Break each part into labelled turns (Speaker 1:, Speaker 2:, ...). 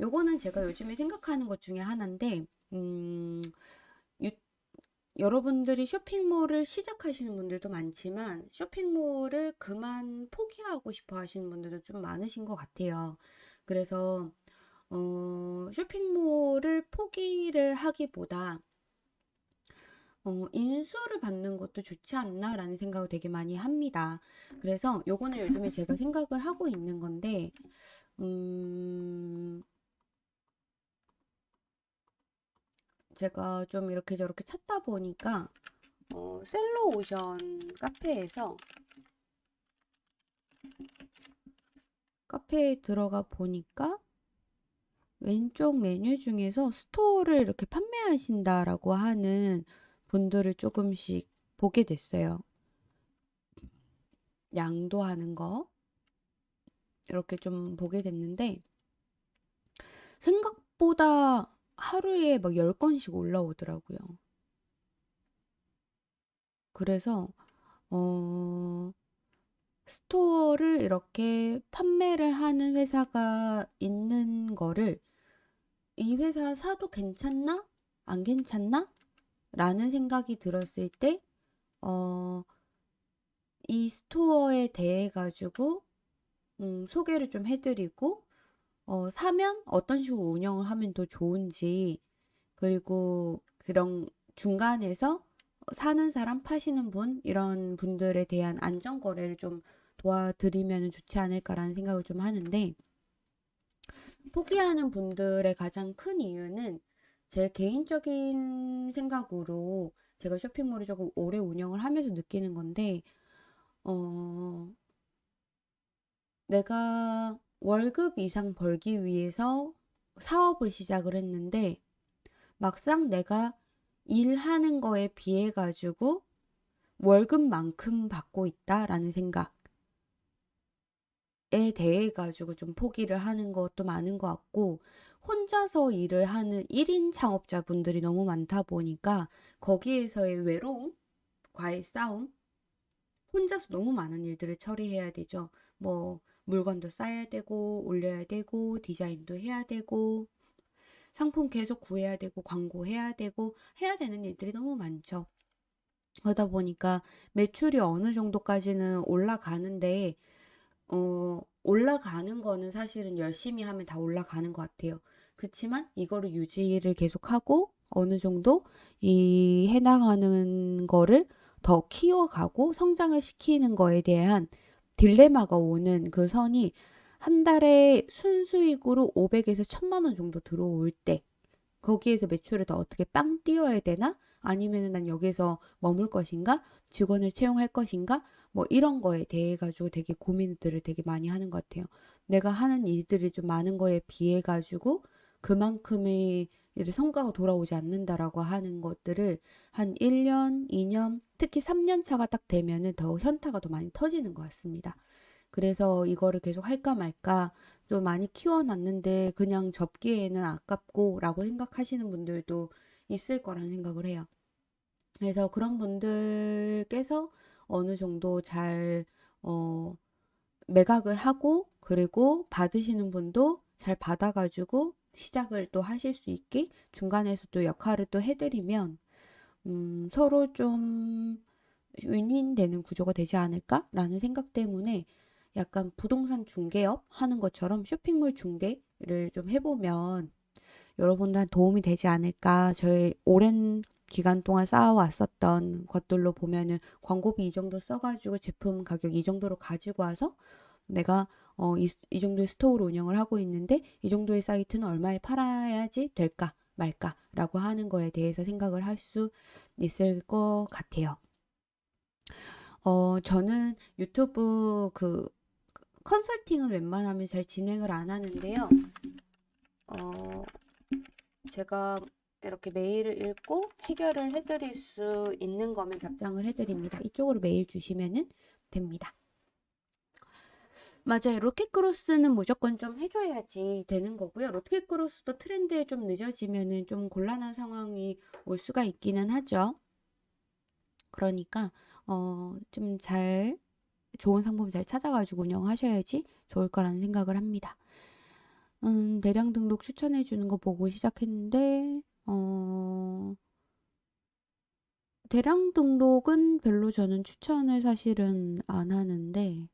Speaker 1: 요거는 제가 요즘에 생각하는 것 중에 하나인데 음, 유- 여러분들이 쇼핑몰을 시작하시는 분들도 많지만 쇼핑몰을 그만 포기하고 싶어 하시는 분들도 좀 많으신 것 같아요. 그래서 어, 쇼핑몰을 포기를 하기보다 어, 인수를 받는 것도 좋지 않나 라는 생각을 되게 많이 합니다. 그래서 요거는 요즘에 제가 생각을 하고 있는 건데, 음, 제가 좀 이렇게 저렇게 찾다 보니까, 어, 셀러오션 카페에서 카페에 들어가 보니까 왼쪽 메뉴 중에서 store를 이렇게 판매하신다라고 하는 분들을 조금씩 보게 됐어요. 양도하는 거 이렇게 좀 보게 됐는데 생각보다 하루에 막 10건씩 올라오더라고요. 그래서 어 스토어를 이렇게 판매를 하는 회사가 있는 거를 이 회사 사도 괜찮나? 안 괜찮나? 라는 생각이 들었을 때, 어, 이 스토어에 대해 가지고, 음, 소개를 좀 해드리고, 어, 사면 어떤 식으로 운영을 하면 더 좋은지, 그리고 그런 중간에서 사는 사람, 파시는 분, 이런 분들에 대한 안전 거래를 좀 도와드리면 좋지 않을까라는 생각을 좀 하는데, 포기하는 분들의 가장 큰 이유는 제 개인적인 생각으로 제가 쇼핑몰을 조금 오래 운영을 하면서 느끼는 건데, 어, 내가 월급 이상 벌기 위해서 사업을 시작을 했는데, 막상 내가 일하는 거에 비해 가지고 월급만큼 받고 있다라는 생각에 대해 가지고 좀 포기를 하는 것도 많은 것 같고, 혼자서 일을 하는 1인 창업자분들이 너무 많다 보니까 거기에서의 외로움, 과의 싸움, 혼자서 너무 많은 일들을 처리해야 되죠. 뭐 물건도 싸야 되고 올려야 되고 디자인도 해야 되고 상품 계속 구해야 되고 광고해야 되고 해야 되는 일들이 너무 많죠. 그러다 보니까 매출이 어느 정도까지는 올라가는데 어, 올라가는 거는 사실은 열심히 하면 다 올라가는 것 같아요. 그렇지만 이거를 유지를 계속하고 어느 정도 이 해나가는 거를 더 키워가고 성장을 시키는 거에 대한 딜레마가 오는 그 선이 한 달에 순수익으로 500에서 1000만 원 정도 들어올 때 거기에서 매출을 더 어떻게 빵 띄워야 되나? 아니면은 난 여기서 머물 것인가? 직원을 채용할 것인가? 뭐 이런 거에 대해 가지고 되게 고민들을 되게 많이 하는 것 같아요. 내가 하는 일들이 좀 많은 거에 비해 가지고 그만큼의 이제 성과가 돌아오지 않는다라고 하는 것들을 한 1년, 2년, 특히 3년 차가 딱 되면은 더 현타가 더 많이 터지는 것 같습니다. 그래서 이거를 계속 할까 말까 좀 많이 키워놨는데 그냥 접기에는 아깝고 라고 생각하시는 분들도 있을 거라는 생각을 해요. 그래서 그런 분들께서 어느 정도 잘, 어, 매각을 하고, 그리고 받으시는 분도 잘 받아가지고 시작을 또 하실 수 있게 중간에서 또 역할을 또 해드리면, 음, 서로 좀 윈윈 되는 구조가 되지 않을까라는 생각 때문에 약간 부동산 중개업 하는 것처럼 쇼핑몰 중개를 좀 해보면 여러분들한테 도움이 되지 않을까. 저희 오랜 기간 동안 쌓아왔었던 것들로 보면은 광고비 이 정도 써가지고 제품 가격 이 정도로 가지고 와서 내가 어, 이, 이 정도의 store를 운영을 하고 있는데 이 정도의 사이트는 얼마에 팔아야지 될까 말까라고 하는 거에 대해서 생각을 할 수 있을 것 같아요. 어, 저는 유튜브 그 컨설팅은 웬만하면 잘 진행을 안 하는데요. 어, 제가 이렇게 메일을 읽고 해결을 해드릴 수 있는 거면 답장을 해드립니다. 이쪽으로 메일 주시면 됩니다. 맞아요. 로켓그로스는 무조건 좀 해줘야지 되는 거고요. 로켓그로스도 트렌드에 좀 늦어지면은 좀 곤란한 상황이 올 수가 있기는 하죠. 그러니까 어, 좀 잘 좋은 상품 잘 찾아가지고 운영하셔야지 좋을 거라는 생각을 합니다. 음 대량 등록 추천해 주는 거 보고 시작했는데 어 대량 등록은 별로 저는 추천을 사실은 안 하는데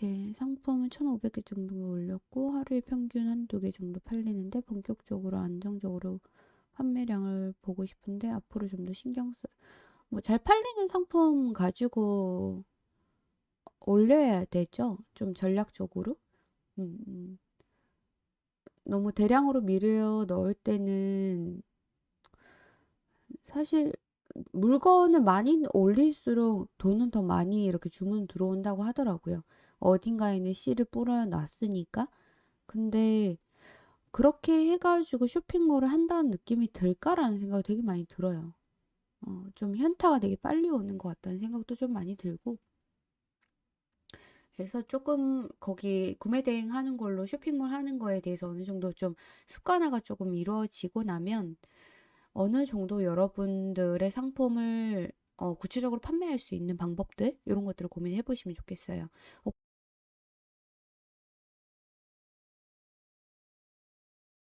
Speaker 1: 네, 상품은 1,500개 정도 올렸고 하루에 평균 한두 개 정도 팔리는데 본격적으로 안정적으로 판매량을 보고 싶은데 앞으로 좀 더 신경 써. 뭐 잘 팔리는 상품 가지고 올려야 되죠. 좀 전략적으로. 음, 음. 너무 대량으로 밀어 넣을 때는 사실 물건을 많이 올릴수록 돈은 더 많이 이렇게 주문 들어온다고 하더라고요. 어딘가에는 씨를 뿌려 놨으니까. 근데 그렇게 해가지고 쇼핑몰을 한다는 느낌이 들까라는 생각이 되게 많이 들어요. 어, 좀 현타가 되게 빨리 오는 것 같다는 생각도 좀 많이 들고. 그래서 조금 거기 구매 대행 하는 걸로 쇼핑몰 하는 거에 대해서 어느 정도 좀 습관화가 조금 이루어지고 나면 어느 정도 여러분들의 상품을 어, 구체적으로 판매할 수 있는 방법들 이런 것들을 고민해 보시면 좋겠어요. 어,